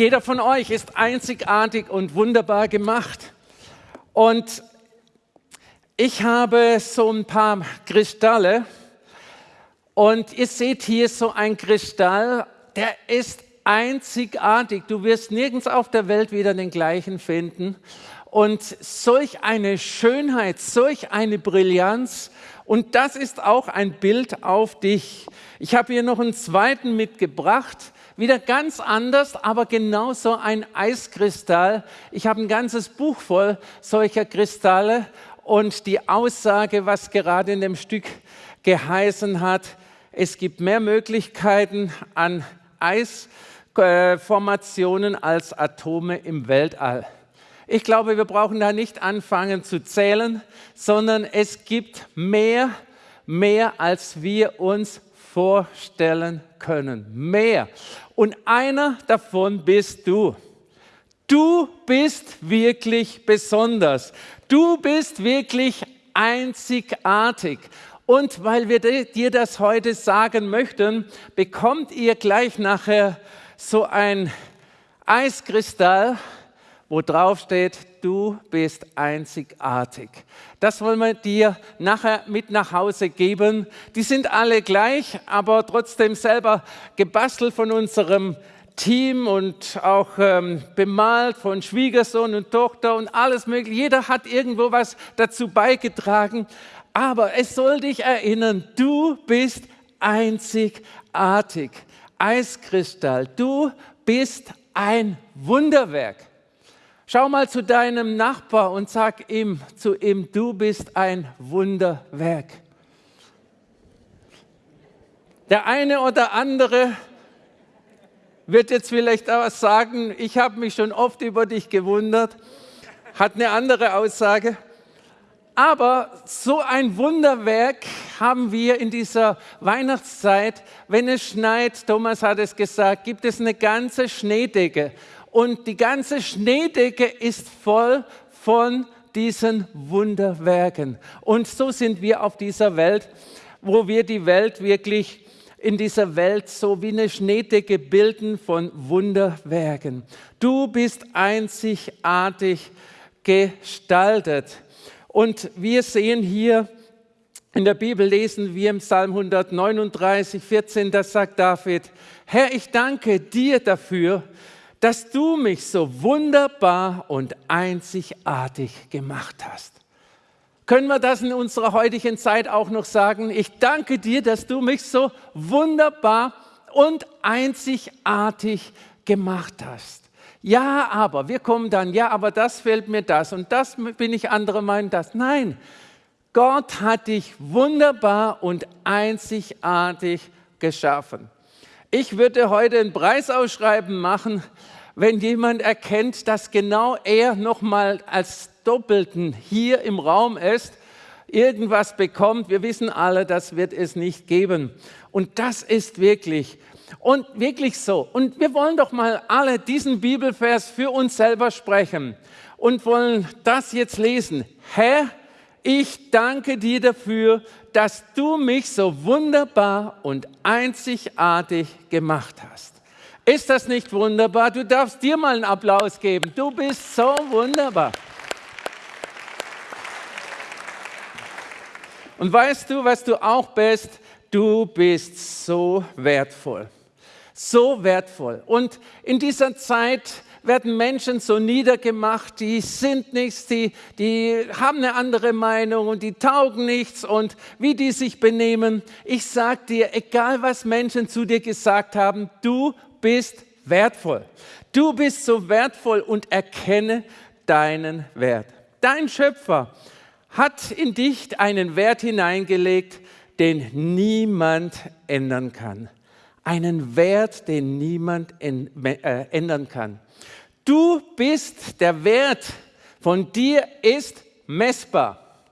jeder von euch ist einzigartig und wunderbar gemacht. Und ich habe so ein paar Kristalle und ihr seht hier so ein Kristall, der ist einzigartig. Du wirst nirgends auf der Welt wieder den gleichen finden. Und solch eine Schönheit, solch eine Brillanz. Und das ist auch ein Bild auf dich. Ich habe hier noch einen zweiten mitgebracht. Wieder ganz anders, aber genauso ein Eiskristall. Ich habe ein ganzes Buch voll solcher Kristalle. Und die Aussage, was gerade in dem Stück geheißen hat, es gibt mehr Möglichkeiten an Eisformationen als Atome im Weltall. Ich glaube, wir brauchen da nicht anfangen zu zählen, sondern es gibt mehr, mehr, als wir uns vorstellen können. Mehr. Und einer davon bist du. Du bist wirklich besonders. Du bist wirklich einzigartig. Und weil wir dir das heute sagen möchten, bekommt ihr gleich nachher so ein Eiskristall, wo drauf steht, du bist einzigartig. Das wollen wir dir nachher mit nach Hause geben. Die sind alle gleich, aber trotzdem selber gebastelt von unserem Team und auch ähm, bemalt von Schwiegersohn und Tochter und alles mögliche. Jeder hat irgendwo was dazu beigetragen. Aber es soll dich erinnern, du bist einzigartig. Eiskristall, du bist ein Wunderwerk. Schau mal zu deinem Nachbar und sag ihm, zu ihm, du bist ein Wunderwerk. Der eine oder andere wird jetzt vielleicht auch sagen, ich habe mich schon oft über dich gewundert, hat eine andere Aussage. Aber so ein Wunderwerk haben wir in dieser Weihnachtszeit. Wenn es schneit, Thomas hat es gesagt, gibt es eine ganze Schneedecke und die ganze Schneedecke ist voll von diesen Wunderwerken. Und so sind wir auf dieser Welt, wo wir die Welt wirklich in dieser Welt so wie eine Schneedecke bilden von Wunderwerken. Du bist einzigartig gestaltet. Und wir sehen hier in der Bibel, lesen wir im Psalm 139, 14, da sagt David, Herr, ich danke dir dafür, dass du mich so wunderbar und einzigartig gemacht hast. Können wir das in unserer heutigen Zeit auch noch sagen? Ich danke dir, dass du mich so wunderbar und einzigartig gemacht hast. Ja, aber, wir kommen dann, ja, aber das fällt mir das und das bin ich andere meinen das. Nein, Gott hat dich wunderbar und einzigartig geschaffen. Ich würde heute ein Preisausschreiben machen, wenn jemand erkennt, dass genau er nochmal als Doppelten hier im Raum ist, irgendwas bekommt. Wir wissen alle, das wird es nicht geben. Und das ist wirklich und wirklich so. Und wir wollen doch mal alle diesen Bibelvers für uns selber sprechen und wollen das jetzt lesen. Herr, ich danke dir dafür, dass du mich so wunderbar und einzigartig gemacht hast. Ist das nicht wunderbar? Du darfst dir mal einen Applaus geben. Du bist so wunderbar. Und weißt du, was du auch bist? Du bist so wertvoll. So wertvoll. Und in dieser Zeit werden Menschen so niedergemacht, die sind nichts, die, die haben eine andere Meinung und die taugen nichts und wie die sich benehmen. Ich sag dir, egal was Menschen zu dir gesagt haben, du bist wertvoll. Du bist so wertvoll und erkenne deinen Wert. Dein Schöpfer hat in dich einen Wert hineingelegt, den niemand ändern kann. Einen Wert, den niemand äh, ändern kann. Du bist, der Wert von dir ist messbar.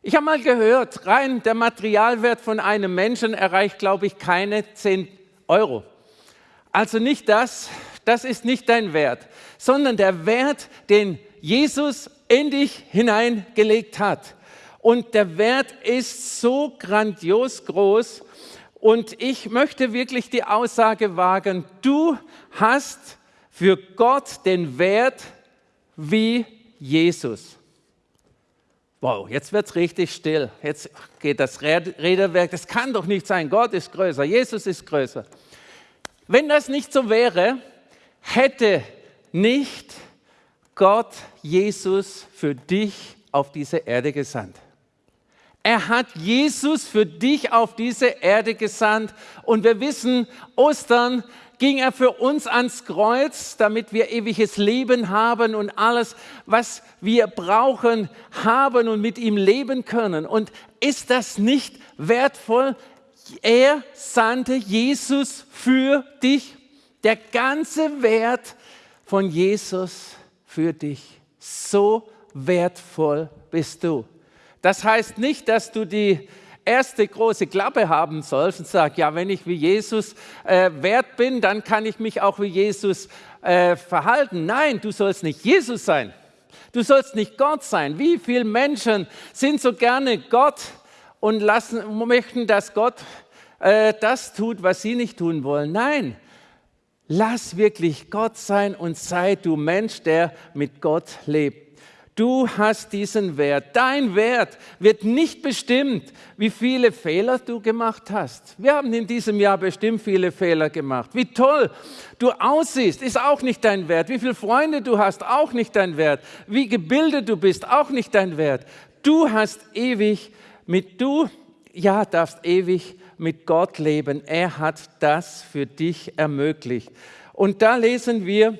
Ich habe mal gehört, rein der Materialwert von einem Menschen erreicht, glaube ich, keine 10 Euro. Also nicht das, das ist nicht dein Wert, sondern der Wert, den Jesus in dich hineingelegt hat. Und der Wert ist so grandios groß. Und ich möchte wirklich die Aussage wagen, du hast für Gott den Wert wie Jesus. Wow, jetzt wird es richtig still. Jetzt geht das Räderwerk. Das kann doch nicht sein. Gott ist größer, Jesus ist größer. Wenn das nicht so wäre, hätte nicht Gott Jesus für dich auf diese Erde gesandt. Er hat Jesus für dich auf diese Erde gesandt. Und wir wissen, Ostern ging er für uns ans Kreuz, damit wir ewiges Leben haben und alles, was wir brauchen, haben und mit ihm leben können. Und ist das nicht wertvoll? Er sandte Jesus für dich. Der ganze Wert von Jesus für dich. So wertvoll bist du. Das heißt nicht, dass du die erste große Klappe haben sollst und sagst, ja, wenn ich wie Jesus äh, wert bin, dann kann ich mich auch wie Jesus äh, verhalten. Nein, du sollst nicht Jesus sein. Du sollst nicht Gott sein. Wie viele Menschen sind so gerne Gott und lassen, möchten, dass Gott äh, das tut, was sie nicht tun wollen? Nein, lass wirklich Gott sein und sei du Mensch, der mit Gott lebt. Du hast diesen Wert. Dein Wert wird nicht bestimmt, wie viele Fehler du gemacht hast. Wir haben in diesem Jahr bestimmt viele Fehler gemacht. Wie toll du aussiehst, ist auch nicht dein Wert. Wie viele Freunde du hast, auch nicht dein Wert. Wie gebildet du bist, auch nicht dein Wert. Du hast ewig mit du, ja, darfst ewig mit Gott leben. Er hat das für dich ermöglicht. Und da lesen wir,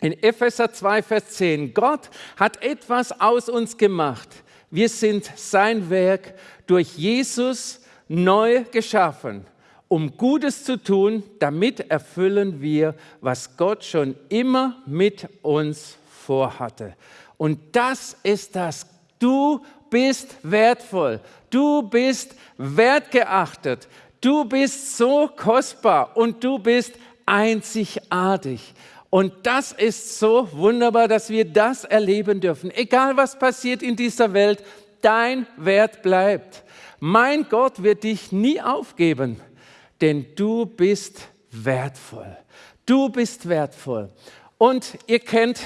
in Epheser 2, Vers 10, Gott hat etwas aus uns gemacht. Wir sind sein Werk durch Jesus neu geschaffen, um Gutes zu tun. Damit erfüllen wir, was Gott schon immer mit uns vorhatte. Und das ist das. Du bist wertvoll. Du bist wertgeachtet. Du bist so kostbar und du bist einzigartig. Und das ist so wunderbar, dass wir das erleben dürfen. Egal was passiert in dieser Welt, dein Wert bleibt. Mein Gott wird dich nie aufgeben, denn du bist wertvoll. Du bist wertvoll. Und ihr kennt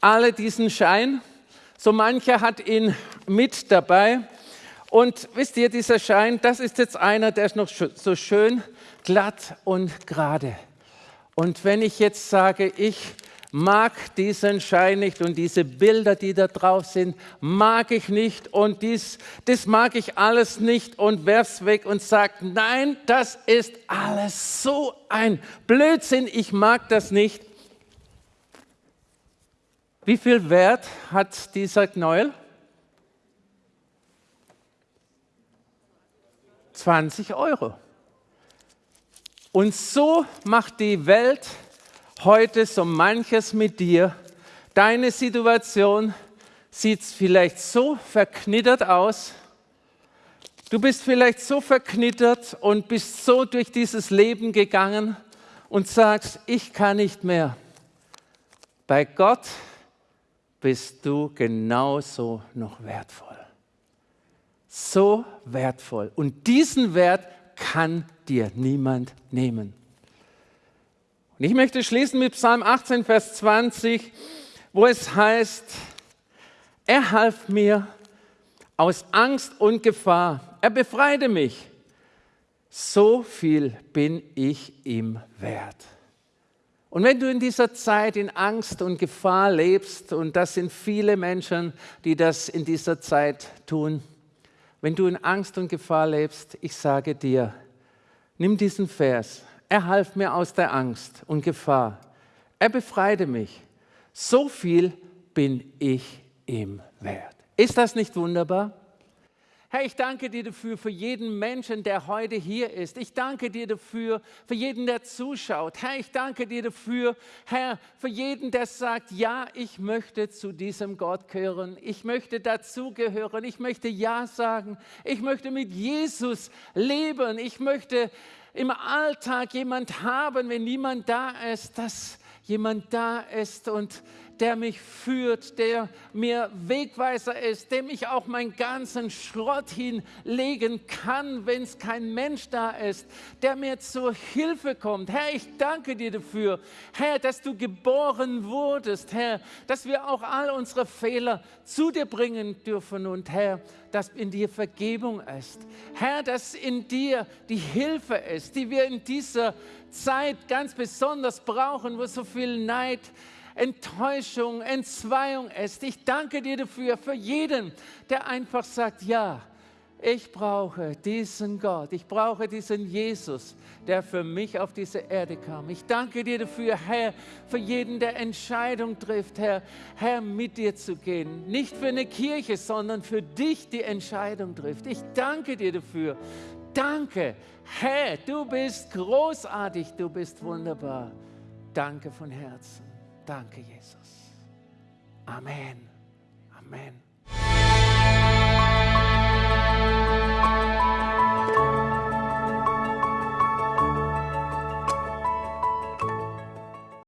alle diesen Schein. So mancher hat ihn mit dabei. Und wisst ihr, dieser Schein, das ist jetzt einer, der ist noch so schön glatt und gerade. Und wenn ich jetzt sage, ich mag diesen Schein nicht und diese Bilder, die da drauf sind, mag ich nicht und dies, das mag ich alles nicht und werf's weg und sag, nein, das ist alles so ein Blödsinn, ich mag das nicht. Wie viel Wert hat dieser Knäuel? 20 Euro. Und so macht die Welt heute so manches mit dir. Deine Situation sieht vielleicht so verknittert aus. Du bist vielleicht so verknittert und bist so durch dieses Leben gegangen und sagst, ich kann nicht mehr. Bei Gott bist du genauso noch wertvoll. So wertvoll. Und diesen Wert kann dir niemand nehmen. Und ich möchte schließen mit Psalm 18, Vers 20, wo es heißt, er half mir aus Angst und Gefahr, er befreite mich. So viel bin ich ihm wert. Und wenn du in dieser Zeit in Angst und Gefahr lebst, und das sind viele Menschen, die das in dieser Zeit tun, wenn du in Angst und Gefahr lebst, ich sage dir, nimm diesen Vers. Er half mir aus der Angst und Gefahr. Er befreite mich. So viel bin ich ihm wert. Ist das nicht wunderbar? Herr, ich danke dir dafür, für jeden Menschen, der heute hier ist. Ich danke dir dafür, für jeden, der zuschaut. Herr, ich danke dir dafür, Herr, für jeden, der sagt, ja, ich möchte zu diesem Gott gehören. Ich möchte dazugehören. Ich möchte Ja sagen. Ich möchte mit Jesus leben. Ich möchte im Alltag jemand haben, wenn niemand da ist, dass jemand da ist und der mich führt, der mir Wegweiser ist, dem ich auch meinen ganzen Schrott hinlegen kann, wenn es kein Mensch da ist, der mir zur Hilfe kommt. Herr, ich danke dir dafür, Herr, dass du geboren wurdest, Herr, dass wir auch all unsere Fehler zu dir bringen dürfen und Herr, dass in dir Vergebung ist. Herr, dass in dir die Hilfe ist, die wir in dieser Zeit ganz besonders brauchen, wo so viel Neid, Enttäuschung, Entzweiung ist. Ich danke dir dafür, für jeden, der einfach sagt, ja, ich brauche diesen Gott, ich brauche diesen Jesus, der für mich auf diese Erde kam. Ich danke dir dafür, Herr, für jeden, der Entscheidung trifft, Herr, Herr, mit dir zu gehen. Nicht für eine Kirche, sondern für dich die Entscheidung trifft. Ich danke dir dafür. Danke, Herr, du bist großartig, du bist wunderbar. Danke von Herzen. Danke, Jesus. Amen. Amen.